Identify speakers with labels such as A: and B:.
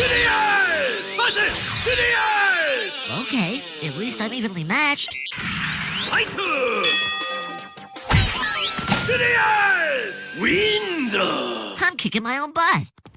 A: To the ice! To the!
B: Okay, at least I'm evenly matched.
A: Fight! To the! Wins!
B: I'm kicking my own butt.